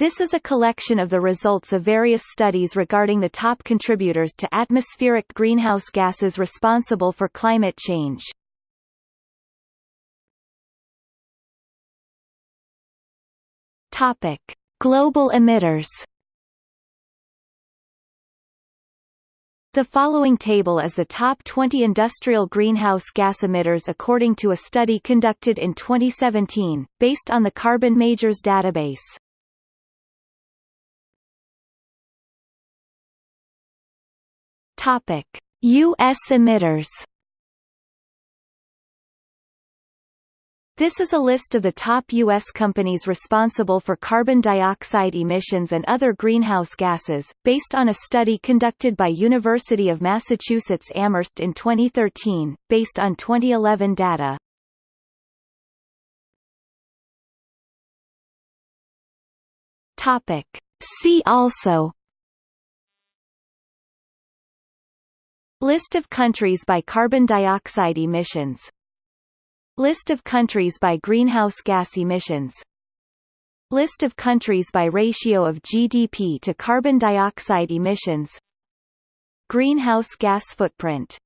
This is a collection of the results of various studies regarding the top contributors to atmospheric greenhouse gases responsible for climate change. Topic: Global emitters. The following table is the top 20 industrial greenhouse gas emitters according to a study conducted in 2017, based on the Carbon Majors database. Topic: U.S. emitters. This is a list of the top U.S. companies responsible for carbon dioxide emissions and other greenhouse gases, based on a study conducted by University of Massachusetts Amherst in 2013, based on 2011 data. See also List of countries by carbon dioxide emissions. List of countries by greenhouse gas emissions. List of countries by ratio of GDP to carbon dioxide emissions. Greenhouse gas footprint